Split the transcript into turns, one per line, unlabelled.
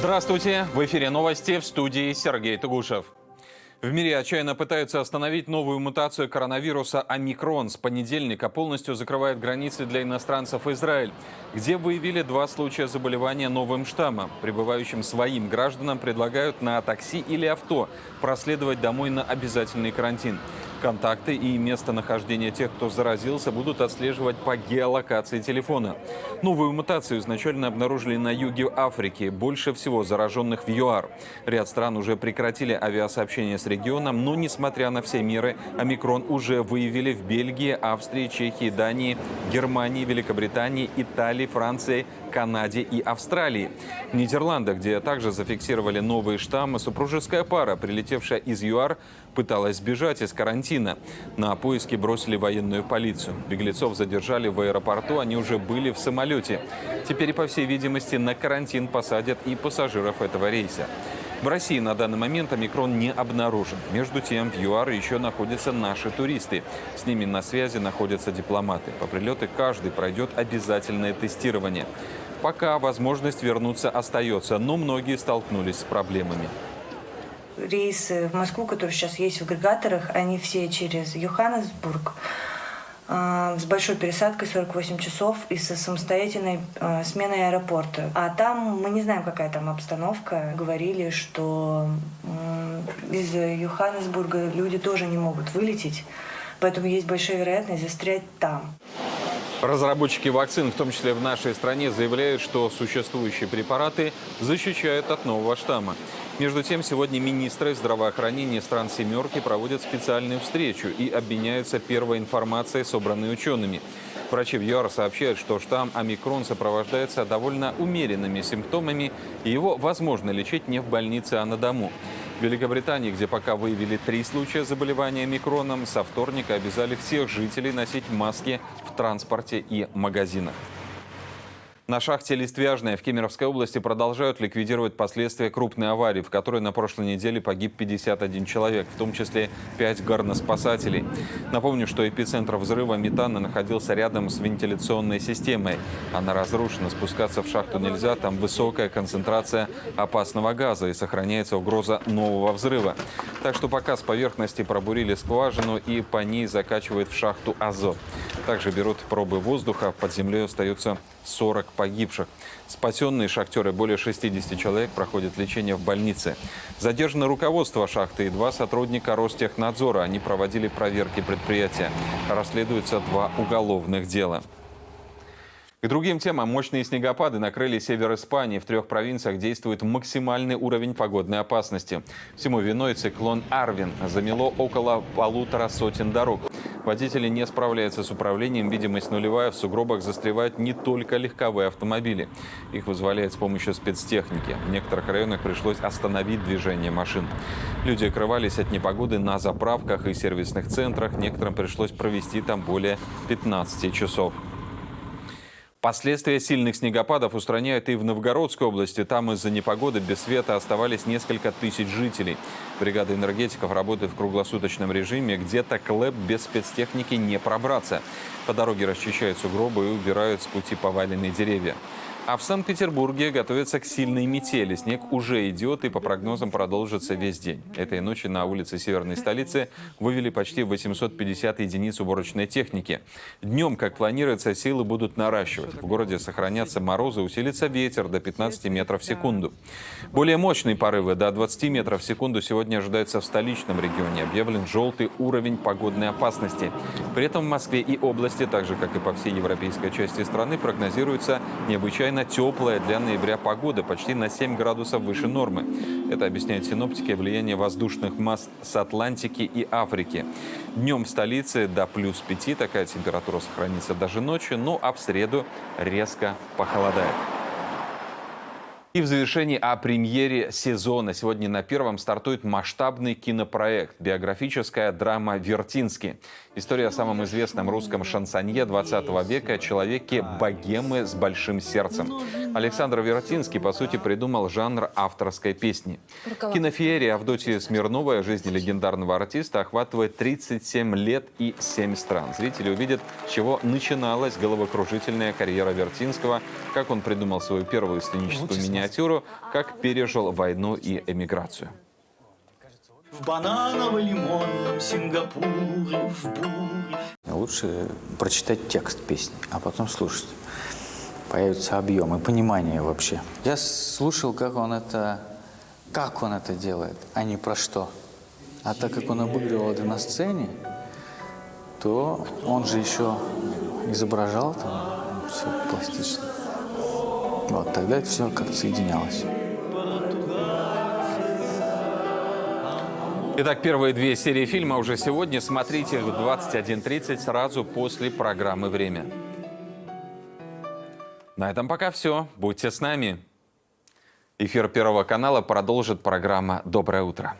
Здравствуйте! В эфире новости в студии Сергей Тугушев. В мире отчаянно пытаются остановить новую мутацию коронавируса омикрон. С понедельника полностью закрывает границы для иностранцев Израиль, где выявили два случая заболевания новым штаммом. Прибывающим своим гражданам предлагают на такси или авто проследовать домой на обязательный карантин. Контакты и местонахождение тех, кто заразился, будут отслеживать по геолокации телефона. Новую мутацию изначально обнаружили на юге Африки. Больше всего зараженных в ЮАР. Ряд стран уже прекратили авиасообщение с регионом, но, несмотря на все меры, омикрон уже выявили в Бельгии, Австрии, Чехии, Дании, Германии, Великобритании, Италии, Франции, Канаде и Австралии. В Нидерландах, где также зафиксировали новые штаммы, супружеская пара, прилетевшая из ЮАР, пыталась сбежать из карантина. На поиски бросили военную полицию. Беглецов задержали в аэропорту, они уже были в самолете. Теперь, по всей видимости, на карантин посадят и пассажиров этого рейса. В России на данный момент омикрон не обнаружен. Между тем, в ЮАР еще находятся наши туристы. С ними на связи находятся дипломаты. По прилету каждый пройдет обязательное тестирование. Пока возможность вернуться остается, но многие столкнулись с проблемами
рейсы в Москву, которые сейчас есть в агрегаторах, они все через Йоханнесбург с большой пересадкой 48 часов и со самостоятельной э, сменой аэропорта. А там мы не знаем, какая там обстановка. Говорили, что из Йоханнесбурга люди тоже не могут вылететь, поэтому есть большая вероятность застрять там.
Разработчики вакцин, в том числе в нашей стране, заявляют, что существующие препараты защищают от нового штамма. Между тем, сегодня министры здравоохранения стран «семерки» проводят специальную встречу и обменяются первой информацией, собранной учеными. Врачи в ЮАР сообщают, что штамм омикрон сопровождается довольно умеренными симптомами, и его возможно лечить не в больнице, а на дому. В Великобритании, где пока выявили три случая заболевания микроном, со вторника обязали всех жителей носить маски в транспорте и магазинах. На шахте Листвяжная в Кемеровской области продолжают ликвидировать последствия крупной аварии, в которой на прошлой неделе погиб 51 человек, в том числе 5 горноспасателей. Напомню, что эпицентр взрыва метана находился рядом с вентиляционной системой. Она разрушена, спускаться в шахту нельзя, там высокая концентрация опасного газа и сохраняется угроза нового взрыва. Так что пока с поверхности пробурили скважину и по ней закачивают в шахту азот. Также берут пробы воздуха, под землей остаются 40 погибших. Спасенные шахтеры, более 60 человек, проходят лечение в больнице. Задержано руководство шахты и два сотрудника Ростехнадзора. Они проводили проверки предприятия. Расследуются два уголовных дела. К другим темам. Мощные снегопады накрыли север Испании. В трех провинциях действует максимальный уровень погодной опасности. Всему виной циклон Арвин. Замело около полутора сотен дорог. Водители не справляются с управлением. Видимость нулевая. В сугробах застревают не только легковые автомобили. Их вызволяют с помощью спецтехники. В некоторых районах пришлось остановить движение машин. Люди окрывались от непогоды на заправках и сервисных центрах. Некоторым пришлось провести там более 15 часов. Последствия сильных снегопадов устраняют и в Новгородской области. Там из-за непогоды без света оставались несколько тысяч жителей. Бригада энергетиков работает в круглосуточном режиме. Где-то клэп без спецтехники не пробраться. По дороге расчищают сугробы и убирают с пути поваленные деревья. А в Санкт-Петербурге готовятся к сильной метели. Снег уже идет и по прогнозам продолжится весь день. Этой ночью на улице северной столицы вывели почти 850 единиц уборочной техники. Днем, как планируется, силы будут наращивать. В городе сохранятся морозы, усилится ветер до 15 метров в секунду. Более мощные порывы до 20 метров в секунду сегодня ожидаются в столичном регионе. Объявлен желтый уровень погодной опасности. При этом в Москве и области, так же как и по всей европейской части страны, прогнозируется необычайно довольно теплая для ноября погода, почти на 7 градусов выше нормы. Это объясняют синоптики влияние воздушных масс с Атлантики и Африки. Днем в столице до плюс 5, такая температура сохранится даже ночью, ну а в среду резко похолодает. И в завершении о премьере сезона. Сегодня на первом стартует масштабный кинопроект «Биографическая драма Вертинский». История о самом известном русском шансонье 20 века, человеке богемы с большим сердцем. Александр Вертинский, по сути, придумал жанр авторской песни. Кинофеерия Авдотьи Смирновой о жизни легендарного артиста охватывает 37 лет и 7 стран. Зрители увидят, с чего начиналась головокружительная карьера Вертинского, как он придумал свою первую сценическую миниатюру миниатюру, как пережил войну и эмиграцию.
В бананово-лимонном Сингапуре, в буре.
Лучше прочитать текст песни, а потом слушать. Появится объем и понимание вообще. Я слушал, как он это, как он это делает, а не про что. А так как он обыгрывал это на сцене, то он же еще изображал там все пластично. Вот тогда это все как-то соединялось.
Итак, первые две серии фильма уже сегодня. Смотрите в 21.30 сразу после программы «Время». На этом пока все. Будьте с нами. Эфир Первого канала продолжит программа «Доброе утро».